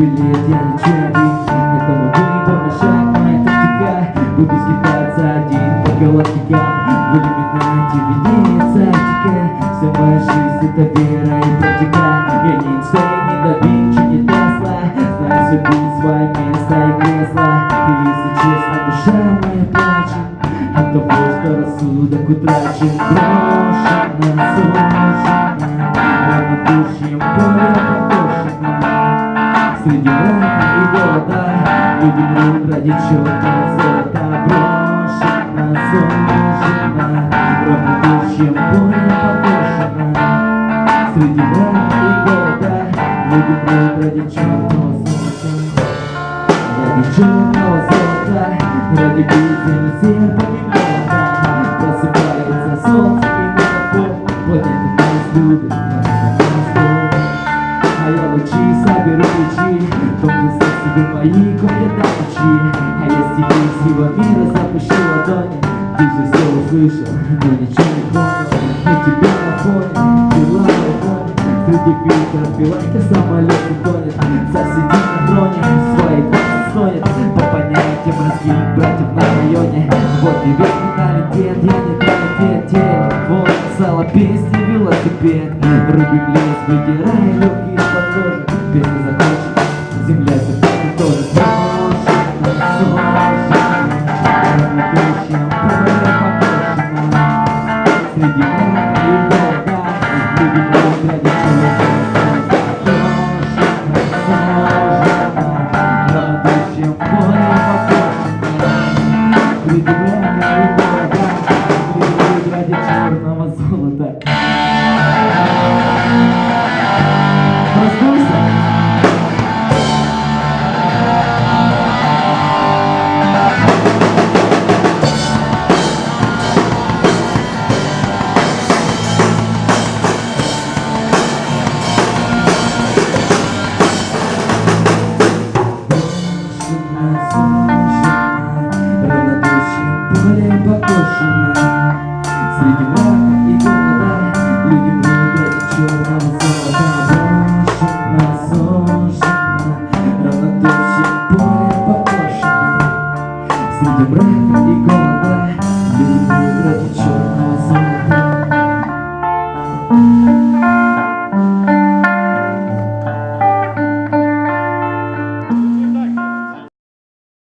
билет, я лечу один Этому выебана шаг, моя тактика Буду скитаться один по галактикам В иллюминате виднеется Аттика Вся моя жизнь это вера и практика Я не Эйнштейн, не да Винчи, не Тесла Знаю себе свое место и кресло Если честно, душа моя плачет От того, что рассудок утрачен. Брошена, сужена Равнодушием поле Среди мрака и голода Люди мрут ради черного золота. Брошена, сужена Равнодушием поле покошена Среди мрака и голода Люди мрут ради черного золота. Ради черного золота Ради бездны серпами молота Просыпается солнце и мегафон Планета нас любит, а я лучи соберу ключи Дом себе мои комнаты ночи А я стихи всего мира запущу ладони Ты же все услышал, но ничего не понял. На тебя на фоне, дела на фоне Среди фильтров билайка самолет не тонет Засиди на троне, братьев на районе. Вот и весь менталитет, я не транитет Вот сало песни, велосипед Рубим лес, выдирая люки из-под кожи Песня закончена, земля теперь тоже золота Проснулся?